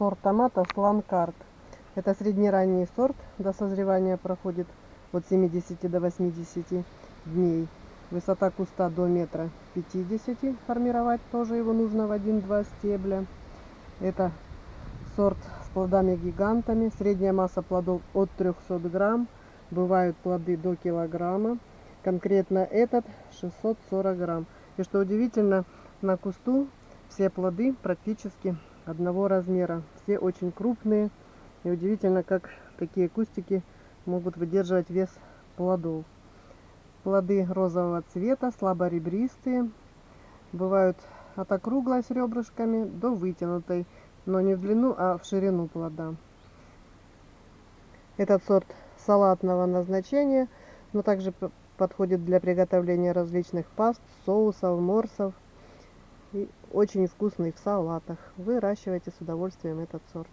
сорт томата Сланкарт. Это среднеранний сорт. До созревания проходит от 70 до 80 дней. Высота куста до метра 50. Формировать тоже его нужно в 1-2 стебля. Это сорт с плодами-гигантами. Средняя масса плодов от 300 грамм. Бывают плоды до килограмма. Конкретно этот 640 грамм. И что удивительно, на кусту все плоды практически одного размера. Все очень крупные. И удивительно, как такие кустики могут выдерживать вес плодов. Плоды розового цвета, слабо ребристые. Бывают от округлой с ребрышками до вытянутой, но не в длину, а в ширину плода. Этот сорт салатного назначения, но также подходит для приготовления различных паст, соусов, морсов. Очень вкусный в салатах. Выращивайте с удовольствием этот сорт.